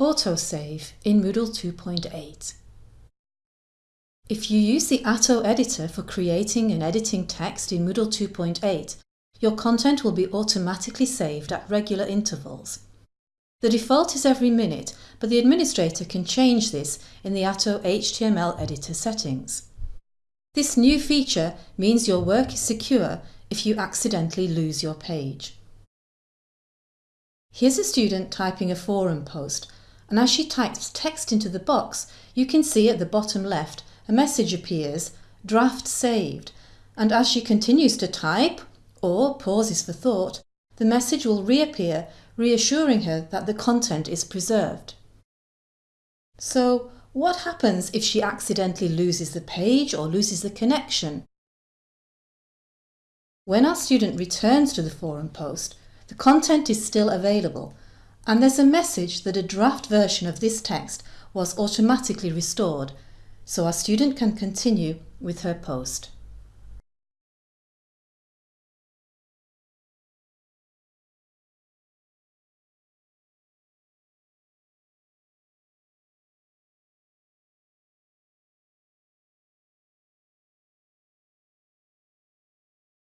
Autosave in Moodle 2.8 If you use the Atto editor for creating and editing text in Moodle 2.8, your content will be automatically saved at regular intervals. The default is every minute, but the administrator can change this in the Atto HTML editor settings. This new feature means your work is secure if you accidentally lose your page. Here's a student typing a forum post and as she types text into the box, you can see at the bottom left a message appears, draft saved, and as she continues to type or pauses for thought, the message will reappear reassuring her that the content is preserved. So what happens if she accidentally loses the page or loses the connection? When our student returns to the forum post, the content is still available and there's a message that a draft version of this text was automatically restored, so our student can continue with her post.